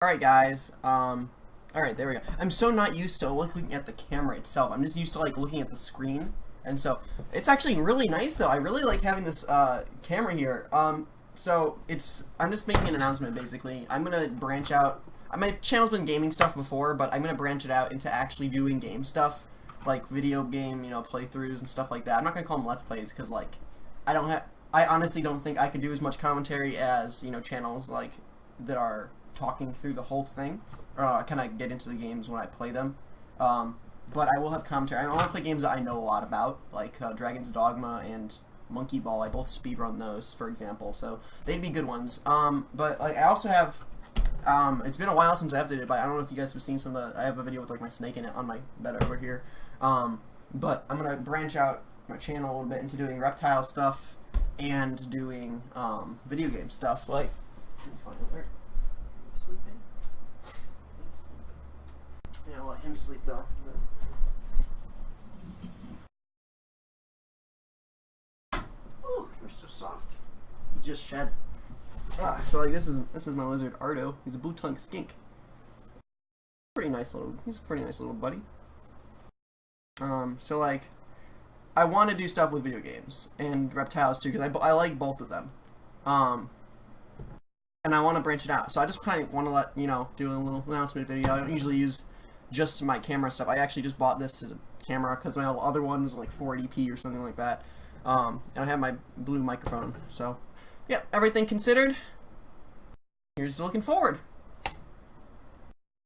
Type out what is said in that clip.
Alright guys, um, alright, there we go. I'm so not used to looking at the camera itself. I'm just used to like looking at the screen. And so, it's actually really nice though. I really like having this, uh, camera here. Um, so, it's, I'm just making an announcement basically. I'm gonna branch out, my channel's been gaming stuff before, but I'm gonna branch it out into actually doing game stuff. Like video game, you know, playthroughs and stuff like that. I'm not gonna call them Let's Plays, because like, I don't have, I honestly don't think I could do as much commentary as, you know, channels like, that are talking through the whole thing. Uh, kind of get into the games when I play them. Um, but I will have commentary. I want to play games that I know a lot about, like uh, Dragon's Dogma and Monkey Ball. I both speedrun those, for example, so they'd be good ones. Um, but like I also have, um, it's been a while since I updated, but I don't know if you guys have seen some of the. I have a video with like my snake in it on my bed over here. Um, but I'm gonna branch out my channel a little bit into doing reptile stuff and doing um, video game stuff. Like, sleeping. He's sleeping. Yeah, let him sleep though. Ooh, you're so soft. You just shed. Ah, so like this is this is my lizard Ardo. He's a blue tongue skink. Pretty nice little. He's a pretty nice little buddy. Um, so like, I want to do stuff with video games and reptiles too because I, I like both of them. Um, and I want to branch it out. So I just kind of want to let, you know, do a little announcement video. I don't usually use just my camera stuff. I actually just bought this camera because my other one was like 480p or something like that. Um, and I have my blue microphone. So, yeah, everything considered, here's looking forward.